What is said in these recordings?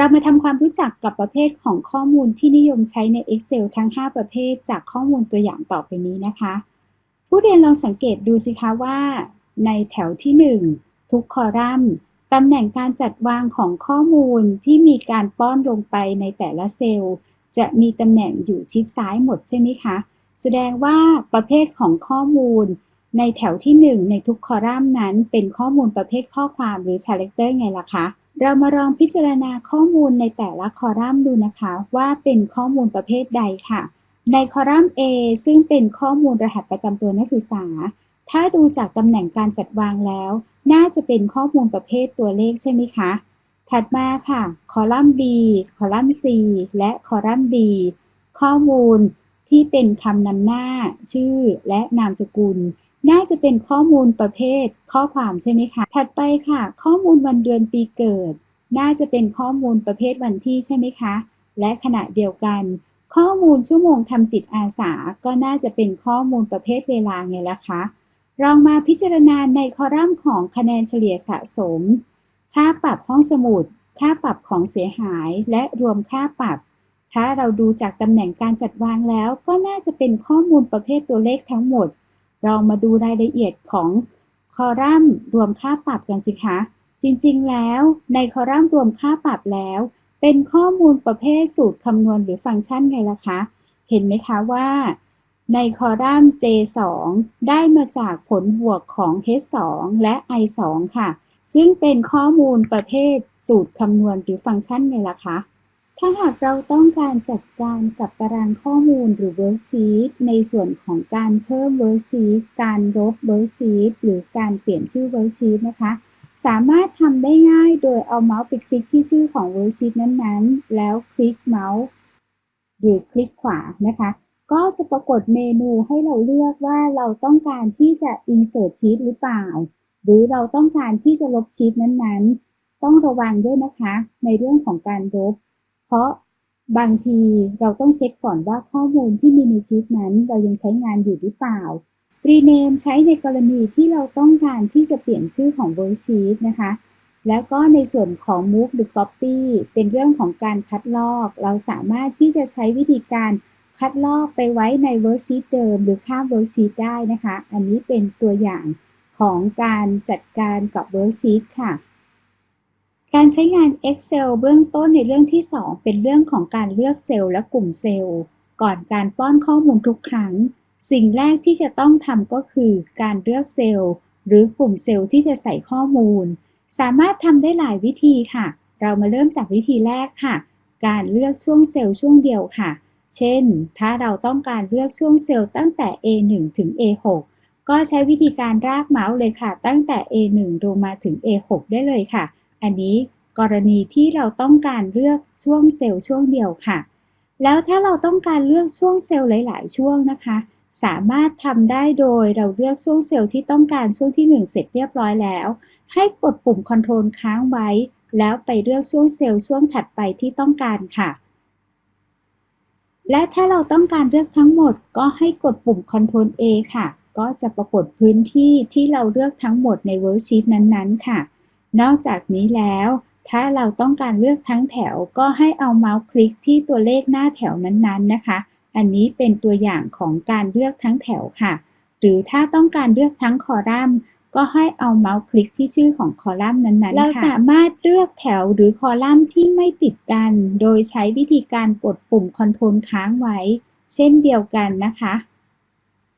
เรามาทำความรู้จักกับประเภทของข้อมูลที่นิยมใช้ใน Excel ทั้ง 5 ประเภท จากข้อมูลตัวอย่างต่อไปนี้นะคะ ผู้เรียนลองสังเกตดูสิคะว่า ในแถวที่ 1 ทุกคอลัมน์ตำแหน่งการจัดวางของข้อมูลที่มีการป้อนลงไปในแต่ละเซลล์ จะมีตำแหน่งอยู่ชิดซ้ายหมดใช่ไหมคะ แสดงว่าประเภทของข้อมูล ในแถวที่ 1 ในทุกคอลัมน์นั้น เป็นข้อมูลประเภทข้อความหรือ character ไงล่ะคะ เรามาลองพิจารณาข้อมูลในแต่ละคอลัมน์ดูนะคะ ว่าเป็นข้อมูลประเภทใดค่ะ ในคอลัมน์ A ซึ่งเป็นข้อมูลรหัสประจำตัวนักศึกษา ถ้าดูจากตำแหน่งการจัดวางแล้ว น่าจะเป็นข้อมูลประเภทตัวเลขใช่ไหมคะ ถัดมาค่ะ คอลัมน์ B คอลัมน์ C และคอลัมน์ D ข้อมูลที่เป็นคำนำหน้า ชื่อ และนามสกุล น่าจะเป็นข้อมูลประเภทข้อความใช่ไหมคะ ถัดไปค่ะ ข้อมูลวันเดือนปีเกิด น่าจะเป็นข้อมูลประเภทวันที่ใช่ไหมคะ และขณะเดียวกัน ข้อมูลชั่วโมงทำจิตอาสา ก็น่าจะเป็นข้อมูลประเภทเวลาไงล่ะคะ ลองมาพิจารณาในคอลัมน์ของคะแนนเฉลี่ยสะสม ค่าปรับห้องสมุด ค่าปรับของเสียหาย และรวมค่าปรับถ้าเราดูจากตำแหน่งการจัดวางแล้ว ก็น่าจะเป็นข้อมูลประเภทตัวเลขทั้งหมด เรามาดูรายละเอียดของคอลัมน์รวมค่าปรับกันสิคะ จริงๆ แล้วในคอลัมน์รวมค่าปรับแล้ว เป็นข้อมูลประเภทสูตรคำนวณหรือฟังก์ชันไงล่ะคะ เห็นไหมคะว่า ในคอลัมน์ J2 ได้มาจากผลบวกของ H2 และ I2 ค่ะ ซึ่งเป็นข้อมูลประเภทสูตรคำนวณหรือฟังก์ชันไงล่ะคะ ถ้าหากเราต้องการจัดการกับตารางข้อมูลหรือ worksheet ในส่วนของการเพิ่ม worksheet การลบ worksheet หรือการเปลี่ยนชื่อ worksheet นะคะ สามารถทำได้ง่ายโดยเอาเมาส์ไปคลิกที่ชื่อของ worksheet นั้นๆ แล้วคลิกเมาส์หรือคลิกขวานะคะ ก็จะปรากฏเมนูให้เราเลือกว่าเราต้องการที่จะ insert sheet หรือเปล่า หรือเราต้องการที่จะลบชีตนั้นๆ ต้องระวังด้วยนะคะ ในเรื่องของการลบ เพราะบางทีเราต้องเช็คก่อนว่าข้อมูลที่มีในชีตนั้น เรายังใช้งานอยู่หรือเปล่า rename ใช้ในกรณีที่เราต้องการที่จะเปลี่ยนชื่อของ worksheet นะคะ แล้วก็ในส่วนของ move หรือ copy เป็นเรื่องของการคัดลอก เราสามารถที่จะใช้วิธีการคัดลอกไปไว้ใน worksheet เดิม หรือข้าม worksheet ได้นะคะ อันนี้เป็นตัวอย่างของการจัดการกับ worksheet ค่ะ การใช้งาน Excel เบื้องต้นในเรื่องที่ 2 เป็นเรื่องของการเลือกเซลล์และกลุ่มเซลล์ ก่อนการป้อนข้อมูลทุกครั้ง สิ่งแรกที่จะต้องทำก็คือการเลือกเซลล์ หรือกลุ่มเซลล์ที่จะใส่ข้อมูล สามารถทำได้หลายวิธีค่ะ เรามาเริ่มจากวิธีแรกค่ะ การเลือกช่วงเซลล์ช่วงเดียวค่ะ เช่น ถ้าเราต้องการเลือกช่วงเซลล์ตั้งแต่ A1 ถึง A6 ก็ใช้วิธีการรากเมาส์เลยค่ะ ตั้งแต่ A1 ลงมาถึง A6 ได้เลยค่ะ อันนี้กรณีที่เราต้องการเลือกช่วงเซลล์ช่วงเดียวค่ะ แล้วถ้าเราต้องการเลือกช่วงเซลล์หลาย ๆ ช่วงนะคะ สามารถทำได้โดยเราเลือกช่วงเซลล์ที่ต้องการช่วงที่ 1 เสร็จเรียบร้อยแล้ว ให้กดปุ่ม Ctrl ค้างไว้ แล้วไปเลือกช่วงเซลล์ช่วงถัดไปที่ต้องการค่ะ และถ้าเราต้องการเลือกทั้งหมด ก็ให้กดปุ่ม Ctrl A ค่ะ ก็จะปรากฏพื้นที่ที่เราเลือกทั้งหมดใน Worksheet นั้น ๆ ค่ะ นอกจากนี้แล้ว ถ้าเราต้องการเลือกทั้งแถวก็ให้เอาเมาส์คลิกที่ตัวเลขหน้าแถวนั้นๆนะคะ อันนี้เป็นตัวอย่างของการเลือกทั้งแถวค่ะ หรือถ้าต้องการเลือกทั้งคอลัมน์ก็ให้เอาเมาส์คลิกที่ชื่อของคอลัมน์นั้นๆ เราสามารถเลือกแถวหรือคอลัมน์ที่ไม่ติดกัน โดยใช้วิธีการกดปุ่ม Control ค้างไว้ เช่นเดียวกันนะคะ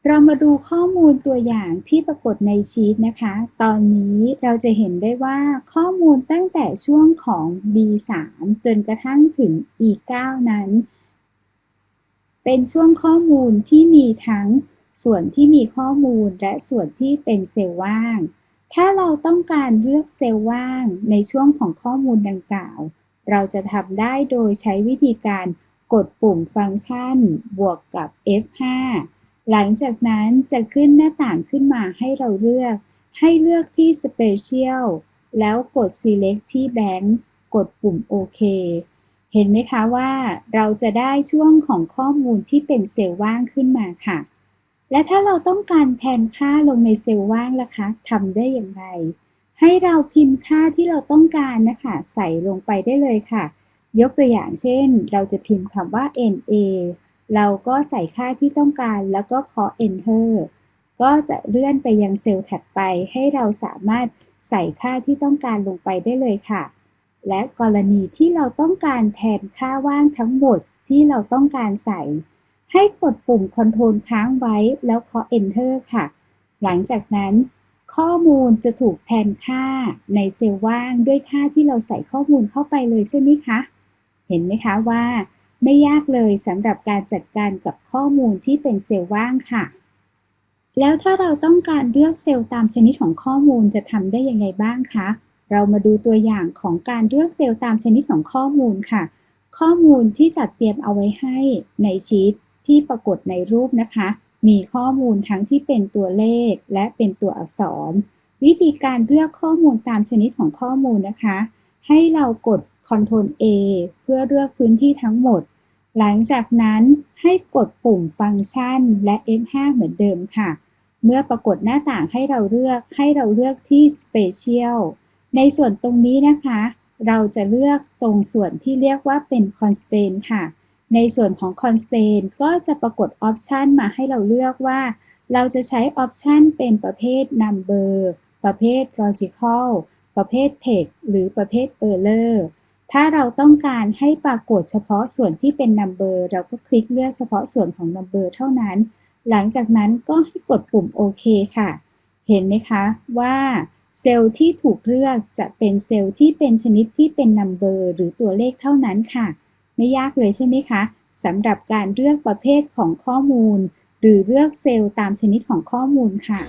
เรามาดูข้อมูลตัวอย่างที่ปรากฏในชีตนะคะ ตอนนี้เราจะเห็นได้ว่าข้อมูลตั้งแต่ช่วงของ B3 จนกระทั่งถึง E9 นั้น เป็นช่วงข้อมูลที่มีทั้งส่วนที่มีข้อมูลและส่วนที่เป็นเซลล์ว่าง ถ้าเราต้องการเลือกเซลล์ว่างในช่วงของข้อมูลดังกล่าว เราจะทำได้โดยใช้วิธีการกดปุ่มฟังก์ชัน บวกกับ F5 หลังจากนั้นจะขึ้นหน้าต่างขึ้นมาให้เราเลือก ให้เลือกที่ Special แล้วกด Select ที่ Blank กดปุ่มโอเคเห็นไหมคะว่าเราจะได้ช่วงของข้อมูลที่เป็นเซลล์ว่างขึ้นมาค่ะ และถ้าเราต้องการแทนค่าลงในเซลล์ว่างล่ะคะทำได้อย่างไร ให้เราพิมพ์ค่าที่เราต้องการนะคะ ใส่ลงไปได้เลยค่ะ ยกตัวอย่างเช่น เราจะพิมพ์คำว่า NA เราก็ใส่ค่าที่ต้องการแล้วก็เคาะ Enter ก็จะเลื่อนไปยังเซลล์ถัดไปให้เราสามารถใส่ค่าที่ต้องการลงไปได้เลยค่ะ และกรณีที่เราต้องการแทนค่าว่างทั้งหมดที่เราต้องการใส่ ให้กดปุ่ม Ctrl ค้างไว้แล้วเคาะ Enter ค่ะ หลังจากนั้น ข้อมูลจะถูกแทนค่าในเซลล์ว่างด้วยค่าที่เราใส่ข้อมูลเข้าไปเลยใช่ไหมคะ เห็นไหมคะว่า ไม่ยากเลยสำหรับการจัดการกับข้อมูลที่เป็นเซลล์ว่างค่ะ แล้วถ้าเราต้องการเลือกเซลล์ตามชนิดของข้อมูลจะทำได้ยังไงบ้างคะ เรามาดูตัวอย่างของการเลือกเซลล์ตามชนิดของข้อมูลค่ะ ข้อมูลที่จัดเตรียมเอาไว้ให้ในชีตที่ปรากฏในรูปนะคะ มีข้อมูลทั้งที่เป็นตัวเลขและเป็นตัวอักษร วิธีการเลือกข้อมูลตามชนิดของข้อมูลนะคะ ให้เรากด Ctrl A เพื่อเลือกพื้นที่ทั้งหมด หลังจากนั้นให้กดปุ่มฟังก์ชันและ F5 เหมือนเดิมค่ะ เมื่อปรากฏหน้าต่างให้เราเลือกให้เราเลือกที่ Special ในส่วนตรงนี้นะคะ เราจะเลือกตรงส่วนที่เรียกว่าเป็น Constraint ค่ะ ในส่วนของ Constraint ก็จะปรากฏ Option มาให้เราเลือกว่า เราจะใช้ Option เป็นประเภท Number ประเภท Logical ประเภท Text หรือประเภท Error ถ้าเราต้องการให้ปรากฏเฉพาะส่วนที่เป็น Number เราก็คลิกเลือกเฉพาะส่วนของ Number เท่านั้น หลังจากนั้นก็ให้กดปุ่มโอเคค่ะ เห็นไหมคะว่าเซลล์ที่ถูกเลือกจะเป็นเซลล์ที่เป็นชนิดที่เป็น number หรือตัวเลขเท่านั้นค่ะ ไม่ยากเลยใช่ไหมคะสำหรับการเลือกประเภทของข้อมูล หรือเลือกเซลล์ตามชนิดของข้อมูลค่ะ